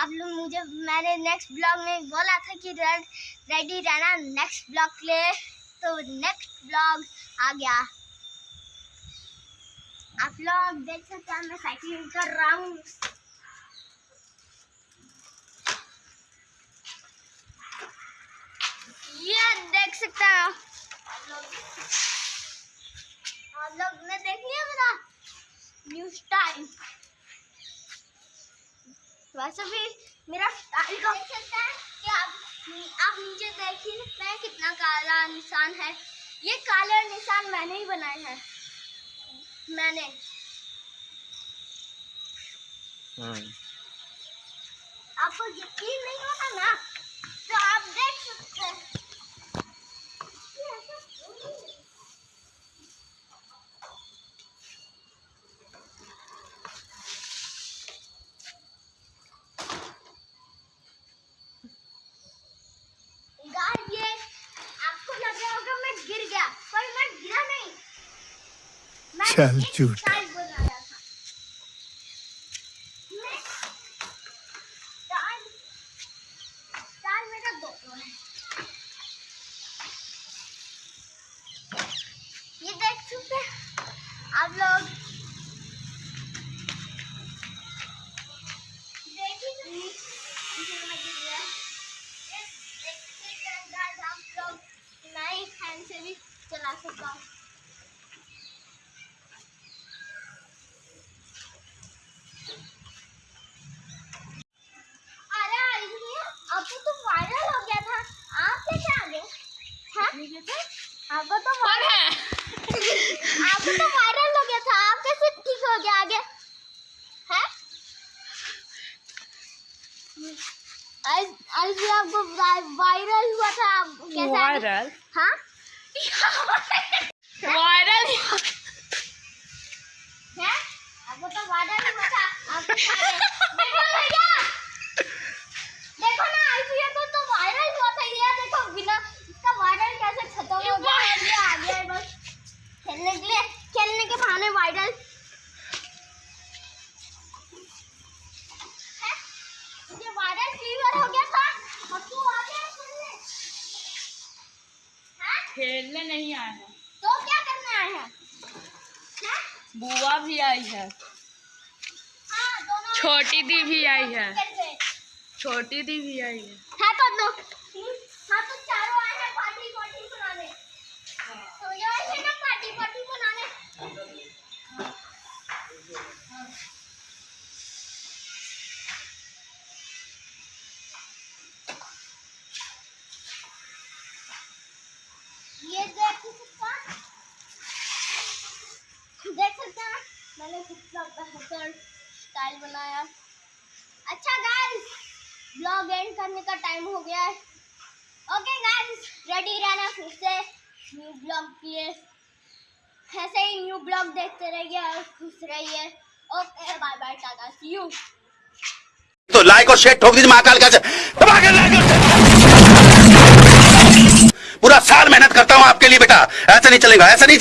आप लोग मुझे, मैंने नेक्स्ट ब्लॉग में बोला था कि रेडी रहना नेक्स्ट ब्लॉग के लिए। तो नेक्स्ट ब्लॉग आ गया। आप लोग देख सकते हैं, मैं साइकिलिंग कर रहा हूँ। ये देख सकते हैं आप लोग। ने देख लिया मेरा? न्यू स्टाइल वैसे भी मेरा स्टाइल का देख सकते हैं कि आप आप नीचे देखिए मैं कितना काला निशान है। ये काले निशान मैंने ही बनाए हैं। मैंने। हम्म। आपको यकीन नहीं होता ना तो आप देख सकते हैं ये ऐसा गाइस ये आपको लग रहा होगा मैं गिर गया पर मैं गिरा नहीं मैं चल एक झूठ। स्टाइल बना रहा था मैं स्टाइल स्टाइल मेरा दोनों है ये देख सकते झूठ। आप लोग आपको तो कौन है? आपको तो वायरल हो गया था। आप कैसे ठीक हो गया आगे? हैं? आज आज भी आपको वायरल हुआ था। आप कैसे वायरल? हाँ? वायरल? वायरल ये वायरल फीवर हो गया था। और तू आ गया खेलने हैं? खेलने नहीं आए हैं तो क्या करने आए हैं? हैं? बुआ भी आई है। हाँ, दोनों छोटी दी भी आई है। छोटी दी भी आई है। है तो हाँ? ये देख सकते देख सकते हैं मैंने कितना बेहतर स्टाइल बनाया। अच्छा गाइस ब्लॉग एंड करने का टाइम हो गया है। ओके गाइस रेडी रहना फिर से न्यू ब्लॉग के ऐसे ही न्यू ब्लॉग देखते रहिए और खुश रहिए। Okay bye bye tata see you तो लाइक और शेयर ठोक दीजिए महाकाल का। साल मेहनत करता हूँ आपके लिए बेटा। ऐसा नहीं चलेगा ऐसा नहीं